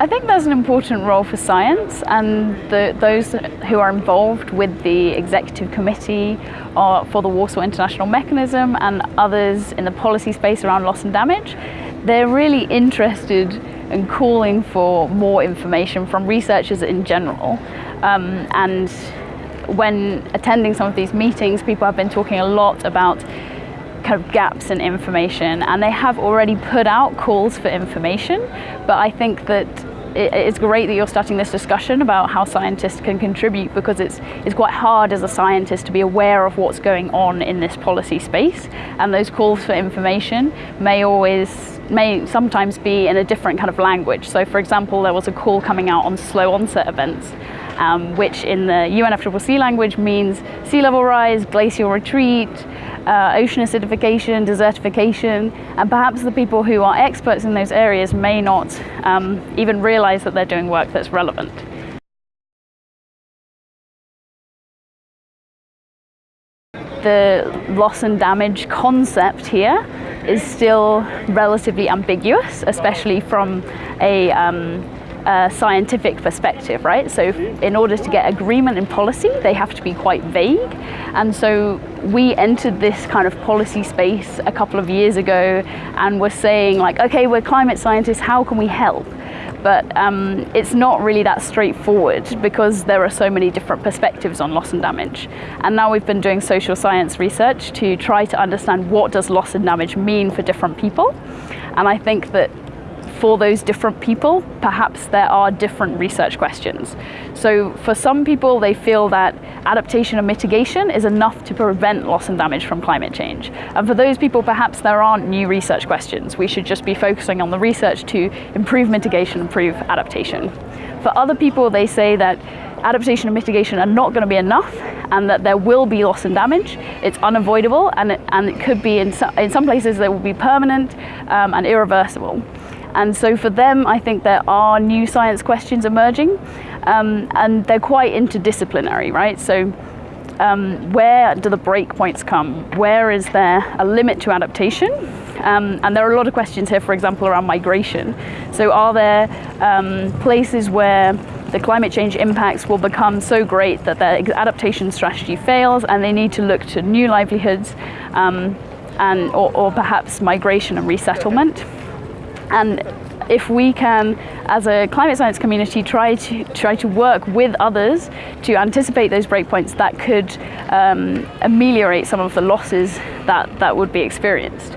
I think there's an important role for science and the, those who are involved with the executive committee or for the Warsaw International Mechanism and others in the policy space around loss and damage. They're really interested in calling for more information from researchers in general. Um, and when attending some of these meetings, people have been talking a lot about kind of gaps in information and they have already put out calls for information but I think that it's great that you're starting this discussion about how scientists can contribute because it's, it's quite hard as a scientist to be aware of what's going on in this policy space and those calls for information may always may sometimes be in a different kind of language. So for example, there was a call coming out on slow onset events um, which in the UNFCCC language means sea level rise, glacial retreat, uh, ocean acidification, desertification, and perhaps the people who are experts in those areas may not um, even realize that they're doing work that's relevant. The loss and damage concept here is still relatively ambiguous, especially from a um, a scientific perspective, right? So in order to get agreement in policy, they have to be quite vague. And so we entered this kind of policy space a couple of years ago and we're saying like, okay, we're climate scientists, how can we help? But um, it's not really that straightforward because there are so many different perspectives on loss and damage. And now we've been doing social science research to try to understand what does loss and damage mean for different people. And I think that for those different people, perhaps there are different research questions. So for some people, they feel that adaptation and mitigation is enough to prevent loss and damage from climate change. And for those people, perhaps there aren't new research questions. We should just be focusing on the research to improve mitigation, improve adaptation. For other people, they say that adaptation and mitigation are not going to be enough and that there will be loss and damage. It's unavoidable and it, and it could be in, so, in some places they will be permanent um, and irreversible. And so for them, I think there are new science questions emerging um, and they're quite interdisciplinary, right? So um, where do the breakpoints come? Where is there a limit to adaptation? Um, and there are a lot of questions here, for example, around migration. So are there um, places where the climate change impacts will become so great that their adaptation strategy fails and they need to look to new livelihoods um, and, or, or perhaps migration and resettlement? And if we can, as a climate science community, try to try to work with others to anticipate those breakpoints, that could um, ameliorate some of the losses that, that would be experienced.